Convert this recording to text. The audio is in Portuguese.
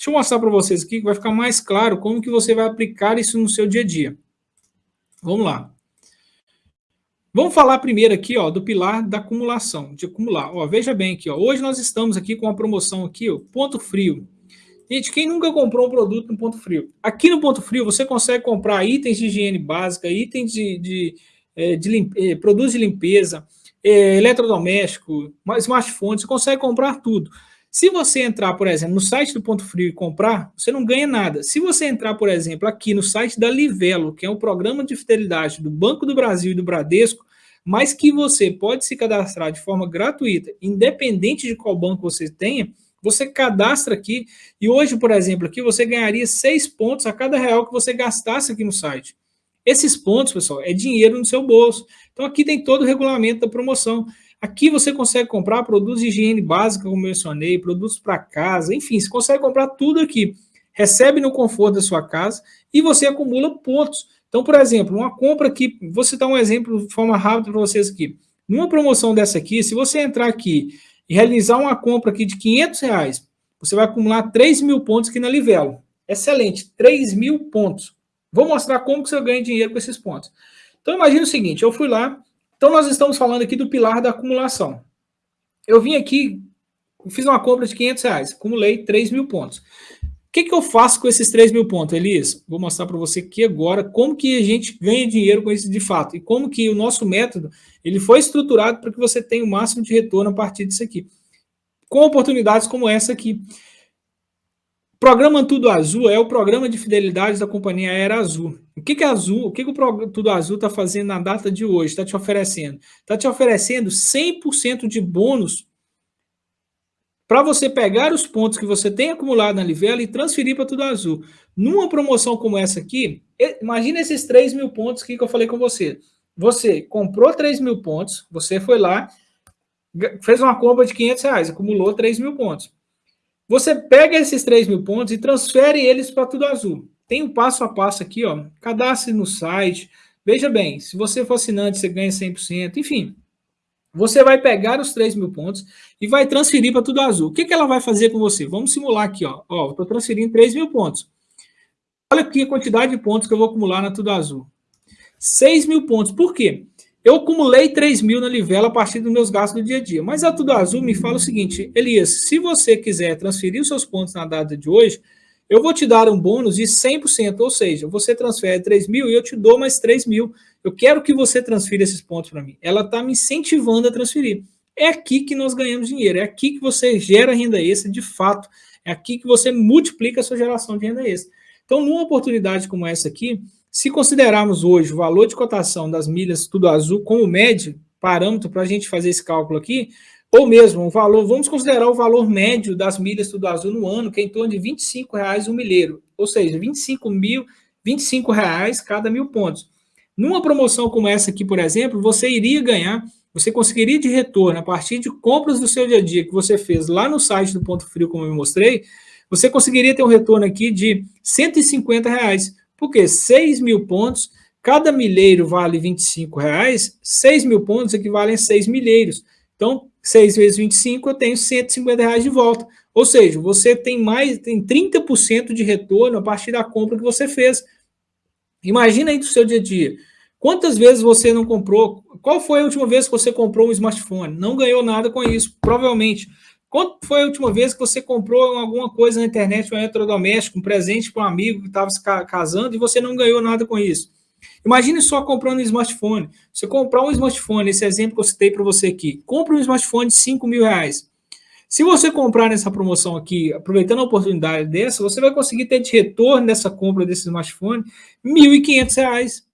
Deixa eu mostrar para vocês aqui, que vai ficar mais claro como que você vai aplicar isso no seu dia a dia. Vamos lá. Vamos falar primeiro aqui, ó, do pilar da acumulação, de acumular. Ó, veja bem aqui, ó, hoje nós estamos aqui com a promoção aqui, ó, ponto frio. Gente, quem nunca comprou um produto no ponto frio? Aqui no ponto frio você consegue comprar itens de higiene básica, itens de, de, é, de, de eh, produtos de limpeza, é, eletrodoméstico, smartphone, você consegue comprar tudo. Se você entrar, por exemplo, no site do Ponto Frio e comprar, você não ganha nada. Se você entrar, por exemplo, aqui no site da Livelo, que é um programa de fidelidade do Banco do Brasil e do Bradesco, mas que você pode se cadastrar de forma gratuita, independente de qual banco você tenha, você cadastra aqui e hoje, por exemplo, aqui você ganharia seis pontos a cada real que você gastasse aqui no site. Esses pontos, pessoal, é dinheiro no seu bolso. Então aqui tem todo o regulamento da promoção. Aqui você consegue comprar produtos de higiene básica, como mencionei, produtos para casa, enfim, você consegue comprar tudo aqui. Recebe no conforto da sua casa e você acumula pontos. Então, por exemplo, uma compra aqui, vou citar um exemplo de forma rápida para vocês aqui. Numa promoção dessa aqui, se você entrar aqui e realizar uma compra aqui de 500 reais, você vai acumular 3 mil pontos aqui na Livelo. Excelente, 3 mil pontos. Vou mostrar como que você ganha dinheiro com esses pontos. Então, imagine o seguinte, eu fui lá, então nós estamos falando aqui do pilar da acumulação. Eu vim aqui, fiz uma compra de 500 reais, acumulei 3 mil pontos. O que, que eu faço com esses 3 mil pontos, Elias? Vou mostrar para você aqui agora como que a gente ganha dinheiro com isso de fato e como que o nosso método ele foi estruturado para que você tenha o máximo de retorno a partir disso aqui. Com oportunidades como essa aqui. Programa Tudo Azul é o programa de fidelidade da companhia Aérea Azul. O que, que é Azul, o que, que o Tudo Azul está fazendo na data de hoje? Está te oferecendo? Está te oferecendo 100% de bônus para você pegar os pontos que você tem acumulado na Livela e transferir para Tudo Azul. Numa promoção como essa aqui, imagina esses 3 mil pontos que eu falei com você. Você comprou 3 mil pontos, você foi lá, fez uma compra de 500 reais, acumulou 3 mil pontos. Você pega esses 3 mil pontos e transfere eles para Tudo Azul. Tem um passo a passo aqui, ó. Cadastre no site. Veja bem, se você for assinante, você ganha 100%. Enfim, você vai pegar os 3 mil pontos e vai transferir para Tudo Azul. O que, que ela vai fazer com você? Vamos simular aqui, ó. Ó, estou transferindo 3 mil pontos. Olha aqui a quantidade de pontos que eu vou acumular na Tudo Azul. 6 mil pontos. Por quê? Eu acumulei 3 mil na Livela a partir dos meus gastos do dia a dia. Mas a Tudo Azul me fala o seguinte, Elias, se você quiser transferir os seus pontos na data de hoje, eu vou te dar um bônus de 100%, ou seja, você transfere 3 mil e eu te dou mais 3 mil. Eu quero que você transfira esses pontos para mim. Ela está me incentivando a transferir. É aqui que nós ganhamos dinheiro, é aqui que você gera renda extra de fato, é aqui que você multiplica a sua geração de renda extra. Então, numa oportunidade como essa aqui, se considerarmos hoje o valor de cotação das milhas tudo azul como médio, parâmetro para a gente fazer esse cálculo aqui, ou mesmo o valor, vamos considerar o valor médio das milhas tudo azul no ano, que é em torno de R$ 25,00 um milheiro, ou seja, 25 mil, 25 reais cada mil pontos. Numa promoção como essa aqui, por exemplo, você iria ganhar, você conseguiria de retorno a partir de compras do seu dia a dia que você fez lá no site do Ponto Frio, como eu mostrei, você conseguiria ter um retorno aqui de 150 reais. Porque 6 mil pontos, cada milheiro vale 25 reais, 6 mil pontos equivalem a 6 milheiros. Então, 6 vezes 25, eu tenho 150 reais de volta. Ou seja, você tem mais, tem 30% de retorno a partir da compra que você fez. Imagina aí do seu dia a dia. Quantas vezes você não comprou? Qual foi a última vez que você comprou um smartphone? Não ganhou nada com isso, provavelmente. Quando foi a última vez que você comprou alguma coisa na internet, um eletrodoméstico, um presente para um amigo que estava se casando e você não ganhou nada com isso? Imagine só comprando um smartphone. Você comprar um smartphone, esse exemplo que eu citei para você aqui, compre um smartphone de 5 mil reais. Se você comprar nessa promoção aqui, aproveitando a oportunidade dessa, você vai conseguir ter de retorno nessa compra desse smartphone R$ 1.500.